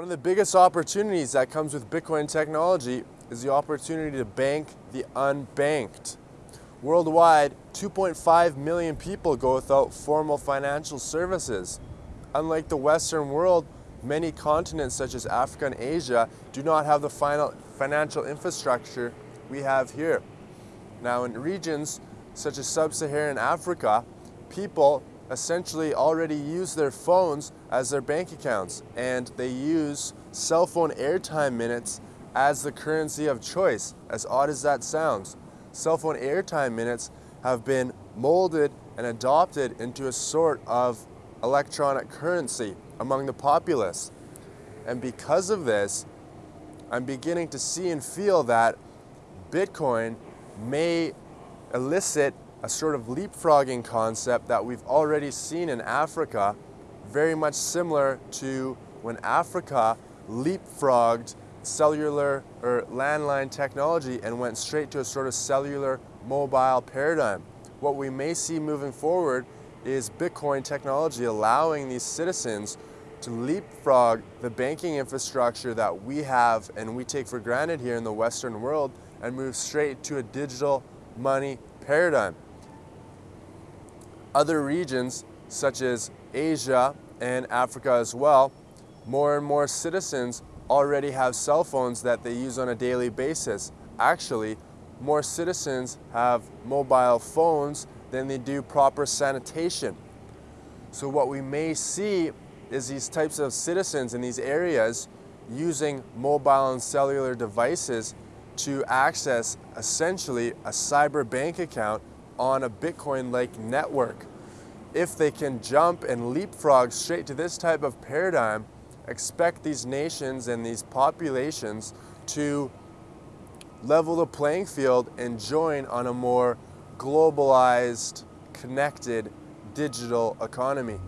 One of the biggest opportunities that comes with Bitcoin technology is the opportunity to bank the unbanked. Worldwide, 2.5 million people go without formal financial services. Unlike the Western world, many continents such as Africa and Asia do not have the final financial infrastructure we have here. Now in regions such as sub-Saharan Africa, people essentially already use their phones as their bank accounts and they use cell phone airtime minutes as the currency of choice, as odd as that sounds. Cell phone airtime minutes have been molded and adopted into a sort of electronic currency among the populace. And because of this, I'm beginning to see and feel that Bitcoin may elicit a sort of leapfrogging concept that we've already seen in Africa, very much similar to when Africa leapfrogged cellular or landline technology and went straight to a sort of cellular mobile paradigm. What we may see moving forward is Bitcoin technology allowing these citizens to leapfrog the banking infrastructure that we have and we take for granted here in the Western world and move straight to a digital money paradigm. Other regions such as Asia and Africa as well, more and more citizens already have cell phones that they use on a daily basis. Actually, more citizens have mobile phones than they do proper sanitation. So what we may see is these types of citizens in these areas using mobile and cellular devices to access essentially a cyber bank account on a Bitcoin-like network. If they can jump and leapfrog straight to this type of paradigm, expect these nations and these populations to level the playing field and join on a more globalized, connected digital economy.